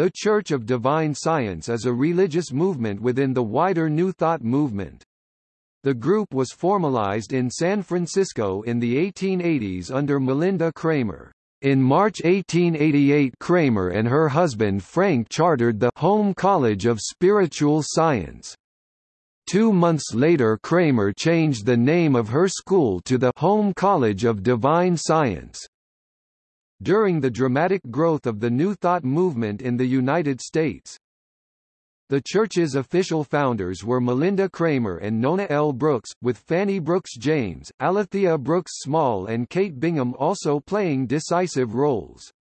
The Church of Divine Science is a religious movement within the wider New Thought movement. The group was formalized in San Francisco in the 1880s under Malinda Cramer. In March 1888 Cramer and her husband Frank chartered the Home College of Spiritual Science. Two months later Cramer changed the name of her school to the Home College of Divine Science. During the dramatic growth of the New Thought movement in the United States, the church's official founders were Malinda Cramer and Nona L. Brooks, with Fanny Brooks James, Alethea Brooks Small and Kate Bingham also playing decisive roles.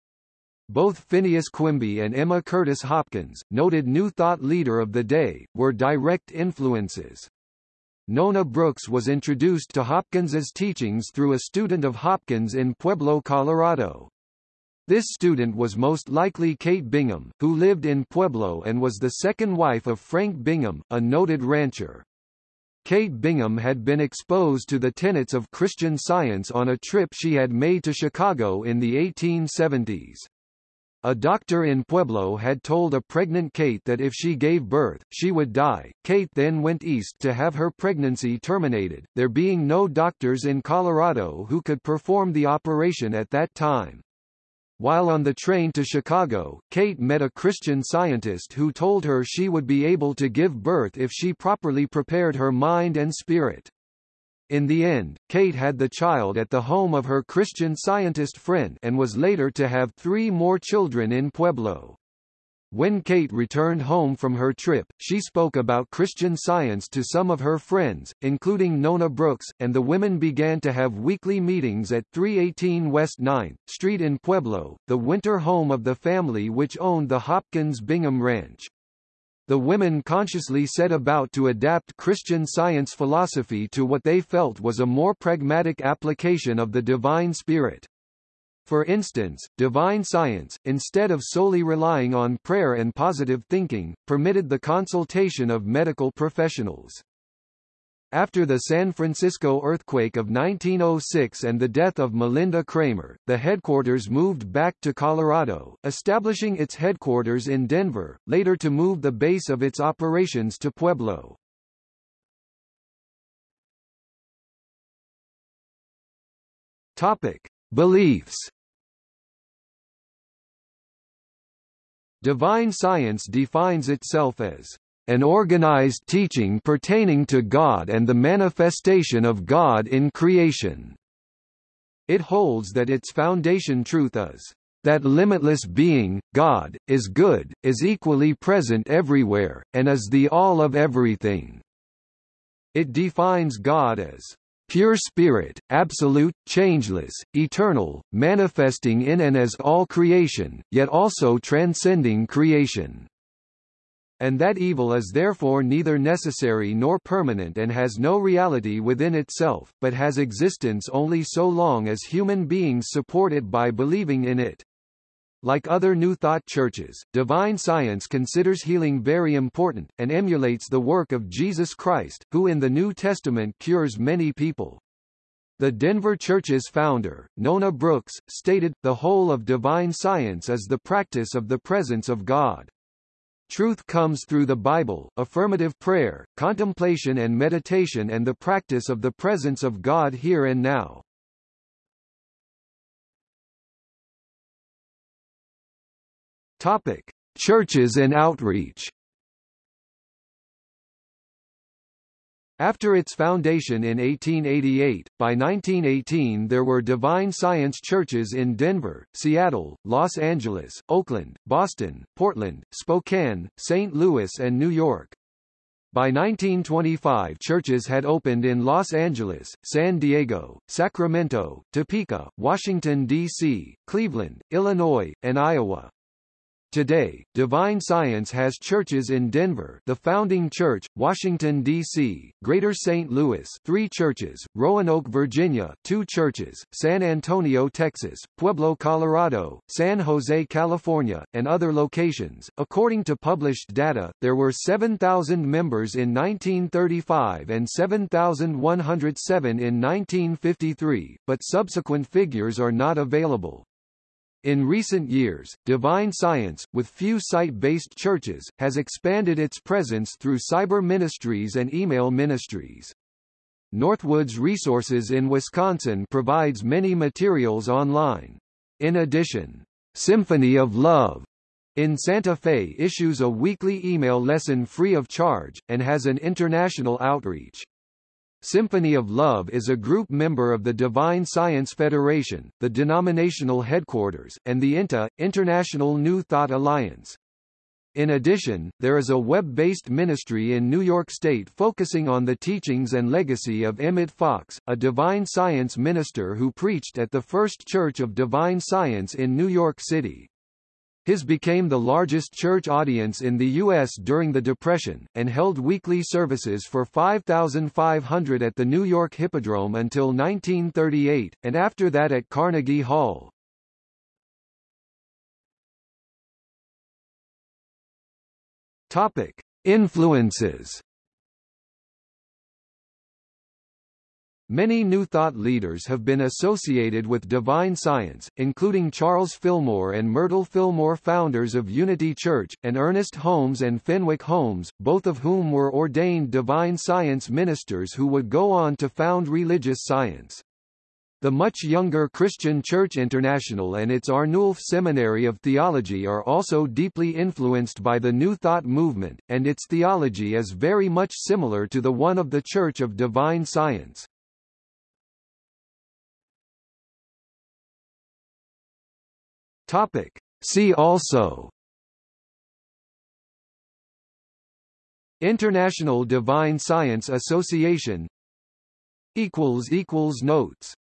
Both Phineas Quimby and Emma Curtis Hopkins, noted New Thought leader of the day, were direct influences. Nona Brooks was introduced to Hopkins's teachings through a student of Hopkins in Pueblo, Colorado. This student was most likely Kate Bingham, who lived in Pueblo and was the second wife of Frank Bingham, a noted rancher. Kate Bingham had been exposed to the tenets of Christian Science on a trip she had made to Chicago in the 1870s. A doctor in Pueblo had told a pregnant Kate that if she gave birth, she would die. Kate then went east to have her pregnancy terminated, there being no doctors in Colorado who could perform the operation at that time. While on the train to Chicago, Kate met a Christian scientist who told her she would be able to give birth if she properly prepared her mind and spirit. In the end, Kate had the child at the home of her Christian scientist friend and was later to have three more children in Pueblo. When Kate returned home from her trip, she spoke about Christian Science to some of her friends, including Nona Brooks, and the women began to have weekly meetings at 318 West 9th Street in Pueblo, the winter home of the family which owned the Hopkins Bingham Ranch. The women consciously set about to adapt Christian Science philosophy to what they felt was a more pragmatic application of the divine spirit. For instance, divine science, instead of solely relying on prayer and positive thinking, permitted the consultation of medical professionals. After the San Francisco earthquake of 1906 and the death of Malinda Cramer, the headquarters moved back to Colorado, establishing its headquarters in Denver, later to move the base of its operations to Pueblo. Topic: Beliefs Divine science defines itself as an organized teaching pertaining to God and the manifestation of God in creation. It holds that its foundation truth is that limitless being, God, is good, is equally present everywhere, and is the all of everything. It defines God as pure spirit, absolute, changeless, eternal, manifesting in and as all creation, yet also transcending creation. And that evil is therefore neither necessary nor permanent and has no reality within itself, but has existence only so long as human beings support it by believing in it. Like other New Thought churches, Divine Science considers healing very important, and emulates the work of Jesus Christ, who in the New Testament cures many people. The Denver Church's founder, Nona Brooks, stated, the whole of divine science is the practice of the presence of God. Truth comes through the Bible, affirmative prayer, contemplation and meditation and the practice of the presence of God here and now. Topic: Churches and outreach. After its foundation in 1888, by 1918 there were Divine Science churches in Denver, Seattle, Los Angeles, Oakland, Boston, Portland, Spokane, St. Louis and New York. By 1925 churches had opened in Los Angeles, San Diego, Sacramento, Topeka, Washington, D.C., Cleveland, Illinois, and Iowa. Today, Divine Science has churches in Denver, the Founding Church, Washington D.C., Greater St. Louis, 3 churches, Roanoke, Virginia, 2 churches, San Antonio, Texas, Pueblo, Colorado, San Jose, California, and other locations. According to published data, there were 7,000 members in 1935 and 7,107 in 1953, but subsequent figures are not available. In recent years, Divine Science, with few site-based churches, has expanded its presence through cyber ministries and email ministries. Northwoods Resources in Wisconsin provides many materials online. In addition, Symphony of Love in Santa Fe issues a weekly email lesson free of charge, and has an international outreach. Symphony of Love is a group member of the Divine Science Federation, the denominational headquarters, and the INTA, International New Thought Alliance. In addition, there is a web-based ministry in New York State focusing on the teachings and legacy of Emmett Fox, a divine science minister who preached at the First Church of Divine Science in New York City. His became the largest church audience in the U.S. during the Depression, and held weekly services for 5,500 at the New York Hippodrome until 1938, and after that at Carnegie Hall. Topic. Influences Many New Thought leaders have been associated with divine science, including Charles Fillmore and Myrtle Fillmore founders of Unity Church, and Ernest Holmes and Fenwick Holmes, both of whom were ordained divine science ministers who would go on to found religious science. The much younger Christian Church International and its Arnulf Seminary of Theology are also deeply influenced by the New Thought movement, and its theology is very much similar to the one of the Church of Divine Science. Topic. See also. International Divine Science Association. Notes